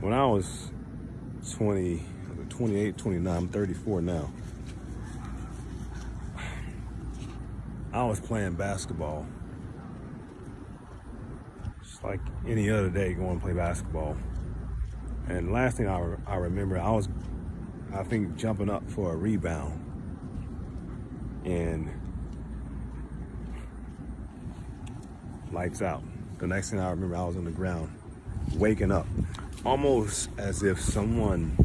when I was 20, 28, 29, I'm 34 now. I was playing basketball. Just like any other day going to play basketball. And last thing I, I remember, I was, I think, jumping up for a rebound. And lights out. The next thing I remember, I was on the ground, waking up, almost as if someone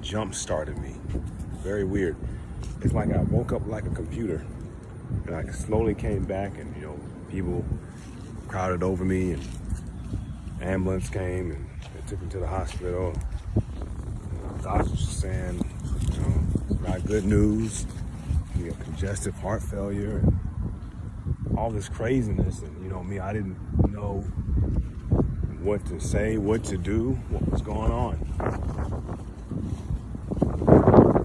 jump started me. Very weird. It's like I woke up like a computer and I slowly came back and, you know, people crowded over me and ambulance came and they took me to the hospital. The doctors were saying, you know, not good news. You have congestive heart failure and all this craziness. And, you know, me, I didn't know what to say, what to do, what was going on.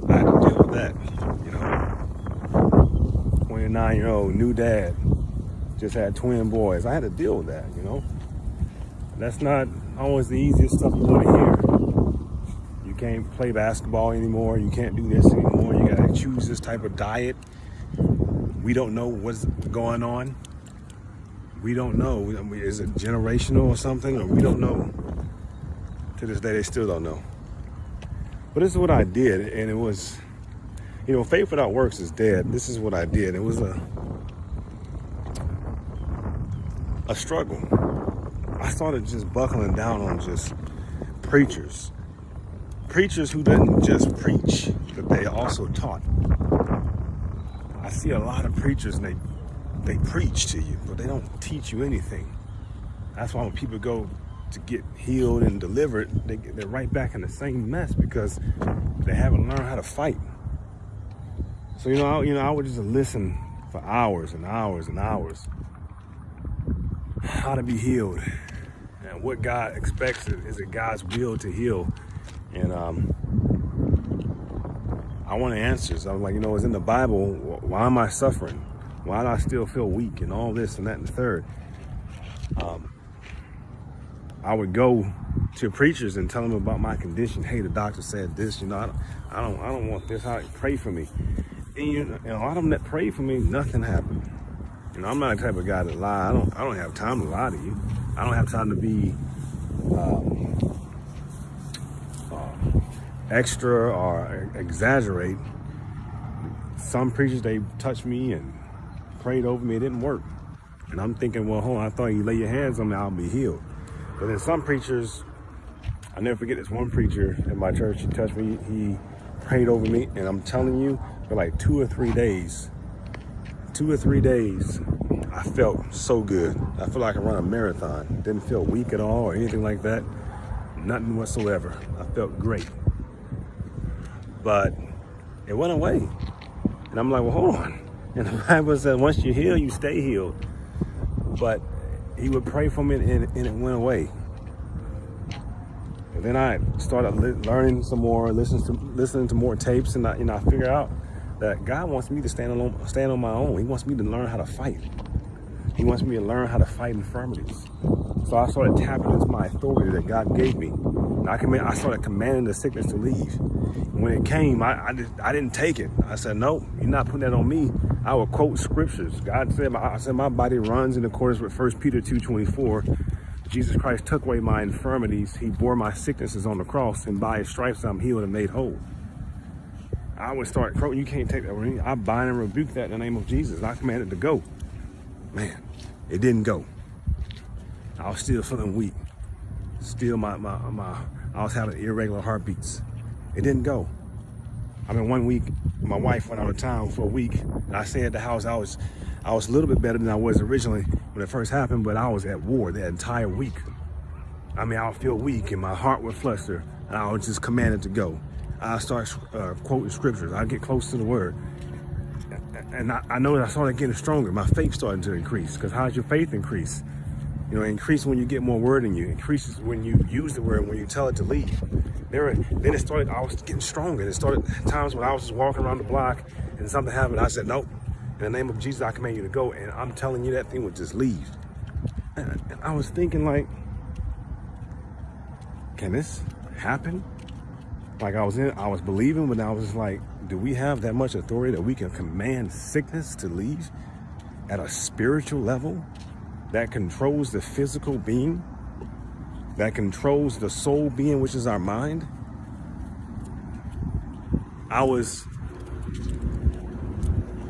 I had to deal with that, you know. 29 year old new dad, just had twin boys. I had to deal with that, you know. That's not always the easiest stuff to want to hear. You can't play basketball anymore. You can't do this anymore. You got to choose this type of diet. We don't know what's going on we don't know. Is it generational or something? Or we don't know. To this day, they still don't know. But this is what I did, and it was, you know, faith without works is dead. This is what I did. It was a a struggle. I started just buckling down on just preachers. Preachers who didn't just preach, but they also taught. I see a lot of preachers and they they preach to you, but they don't teach you anything. That's why when people go to get healed and delivered, they, they're right back in the same mess because they haven't learned how to fight. So, you know, I, you know, I would just listen for hours and hours and hours. How to be healed and what God expects is it God's will to heal. And um, I want answers. I was like, you know, it's in the Bible. Why am I suffering? Why do I still feel weak and all this and that and the third? Um, I would go to preachers and tell them about my condition. Hey, the doctor said this. You know, I don't, I don't, I don't want this. I pray for me. And, you know, and a lot of them that pray for me, nothing happened. You know, I'm not the type of guy to lie. I don't, I don't have time to lie to you. I don't have time to be um, uh, extra or exaggerate. Some preachers, they touch me and prayed over me, it didn't work. And I'm thinking, well, hold on, I thought you lay your hands on me, I'll be healed. But then some preachers, I never forget this one preacher in my church, he touched me, he prayed over me, and I'm telling you, for like two or three days, two or three days, I felt so good. I feel like I run a marathon. Didn't feel weak at all or anything like that. Nothing whatsoever. I felt great. But it went away. And I'm like, well, hold on. And the Bible says once you heal, you stay healed. But he would pray for me and, and it went away. And then I started learning some more, listening to listening to more tapes, and I, you know, I figure out that God wants me to stand on stand on my own. He wants me to learn how to fight. He wants me to learn how to fight infirmities. So I started tapping into my authority that God gave me. I, command, I started commanding the sickness to leave. And when it came, I, I, I didn't take it. I said, no, you're not putting that on me. I will quote scriptures. God said, I said, my body runs in accordance with 1 Peter 2.24. Jesus Christ took away my infirmities. He bore my sicknesses on the cross, and by his stripes I'm healed and made whole. I would start quoting, you can't take that. I bind and rebuke that in the name of Jesus. I command it to go. Man, it didn't go. I was still feeling weak. Still my, my, my, I was having irregular heartbeats. It didn't go. I mean, one week, my wife went out of town for a week, and I stayed at the house. I was, I was a little bit better than I was originally when it first happened, but I was at war that entire week. I mean, I would feel weak, and my heart would fluster, and I was just commanded to go. I start uh, quoting scriptures. I get close to the word, and I, I know that I started getting stronger. My faith started to increase, because how does your faith increase? You know, increase when you get more word in you. Increases when you use the word, when you tell it to leave. There, then it started, I was getting stronger. It started times when I was just walking around the block and something happened. I said, nope, in the name of Jesus, I command you to go. And I'm telling you, that thing would just leave. And I was thinking like, can this happen? Like I was in, I was believing, but I was like, do we have that much authority that we can command sickness to leave at a spiritual level that controls the physical being, that controls the soul being, which is our mind? I was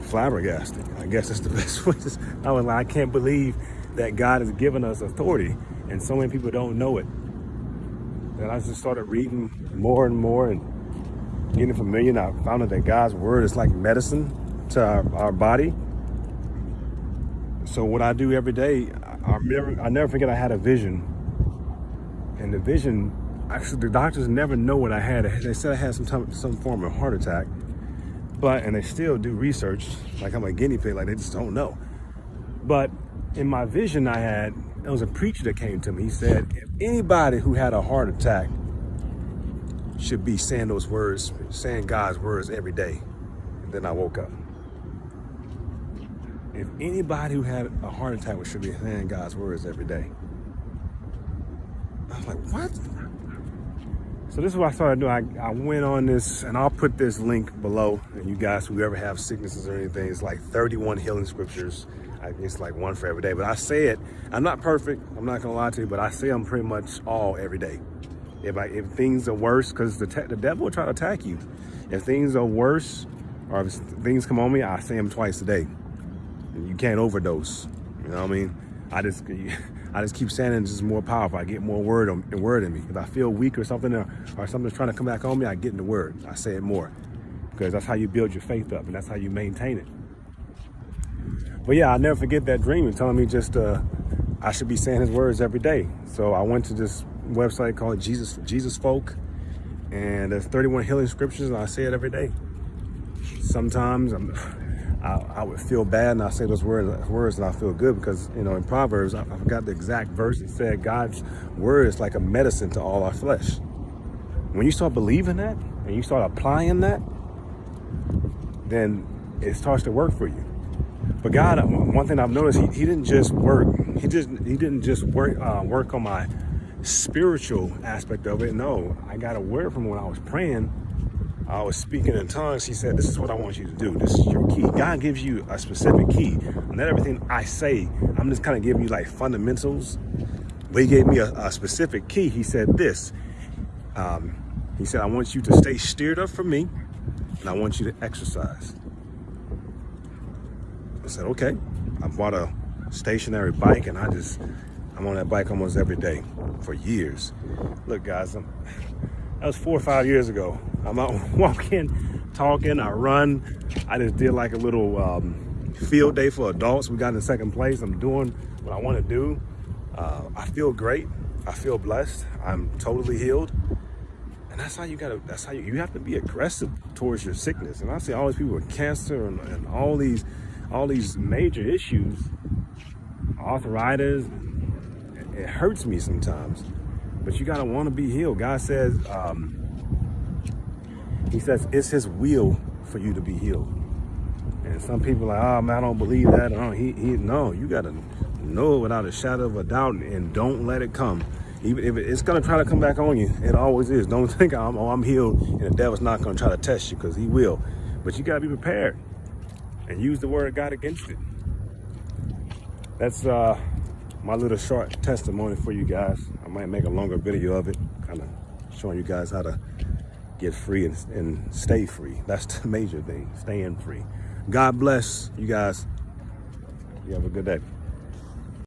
flabbergasted. I guess that's the best way. To, I was like, I can't believe that God has given us authority, and so many people don't know it. And I just started reading more and more and getting familiar. And I found out that God's word is like medicine to our, our body. So what I do every day, I, I never, I never forget I had a vision, and the vision actually the doctors never know what I had. They said I had some time, some form of heart attack, but and they still do research like I'm a guinea pig, like they just don't know. But in my vision, I had there was a preacher that came to me. He said, if anybody who had a heart attack should be saying those words, saying God's words every day. And then I woke up. If anybody who had a heart attack should be saying God's words every day. I was like, what? So this is what I started doing. I, I went on this, and I'll put this link below. And you guys who ever have sicknesses or anything, it's like 31 healing scriptures. I it's like one for every day. But I say it, I'm not perfect. I'm not gonna lie to you, but I say them pretty much all every day. If, I, if things are worse, because the, the devil will try to attack you. If things are worse, or if things come on me, I say them twice a day. You can't overdose. You know what I mean? I just I just keep saying it's just more powerful. I get more word on word in me. If I feel weak or something or, or something's trying to come back on me, I get in the word. I say it more because that's how you build your faith up and that's how you maintain it. But yeah, I'll never forget that dream and telling me just uh, I should be saying his words every day. So I went to this website called Jesus Jesus Folk and there's 31 healing scriptures and I say it every day. Sometimes I'm I, I, would feel bad and I say those words, words and I feel good because, you know, in Proverbs, I, I forgot the exact verse. It said God's word is like a medicine to all our flesh. When you start believing that and you start applying that, then it starts to work for you. But God, uh, one thing I've noticed, he, he didn't just work. He just he didn't just work uh, work on my spiritual aspect of it. No, I got a word from when I was praying I was speaking in tongues, he said, this is what I want you to do. This is your key. God gives you a specific key. Not everything I say, I'm just kind of giving you like fundamentals. But he gave me a, a specific key. He said this. Um, he said, I want you to stay steered up for me, and I want you to exercise. I said, okay. I bought a stationary bike, and I just, I'm on that bike almost every day for years. Look, guys, I'm, that was four or five years ago. I'm out walking, talking, I run. I just did like a little um, field day for adults. We got in second place. I'm doing what I want to do. Uh, I feel great. I feel blessed. I'm totally healed. And that's how you gotta, that's how you, you have to be aggressive towards your sickness. And I see all these people with cancer and, and all these, all these major issues, arthritis, it hurts me sometimes but you gotta want to be healed. God says, um, He says it's His will for you to be healed. And some people are like, oh man, I don't believe that. Oh, he, he, no, you gotta know without a shadow of a doubt, and don't let it come. Even if it's gonna try to come back on you, it always is. Don't think I'm, oh, I'm healed, and the devil's not gonna try to test you because he will. But you gotta be prepared and use the word of God against it. That's uh my little short testimony for you guys. I might make a longer video of it, kind of showing you guys how to get free and, and stay free. That's the major thing, staying free. God bless you guys. You have a good day.